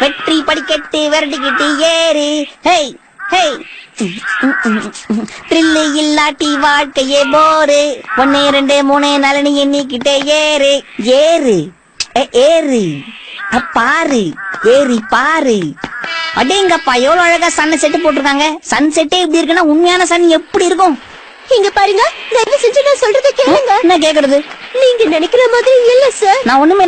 வெற்றி படிக்கட்டு விரட்டிக்கிட்டு ஏறு. ஹேய் ஹேய் த்ரில்லு இல்லாட்டி வாழ்க்கையே போரு. ஒன்னு ரெண்டு மூணு நலனி எண்ணிக்கிட்டே ஏறு. ஏறு. ஏறு. பாரு. ஏறி பாரு. அடேங்கப்பா எவ்வளவு அழகா சன் செட்டு போட்டிருக்காங்க. சன் செட்டே இப்படி இருக்குன்னா உண்மையான சன் எப்படி இருக்கும்? இங்க பாருங்க தயவு செஞ்சு நான் சொல்றதை கேளுங்க. என்ன கேக்குறது? நீங்க நினைக்கிற மாதிரி இல்ல சார் நான் ஒண்ணுமே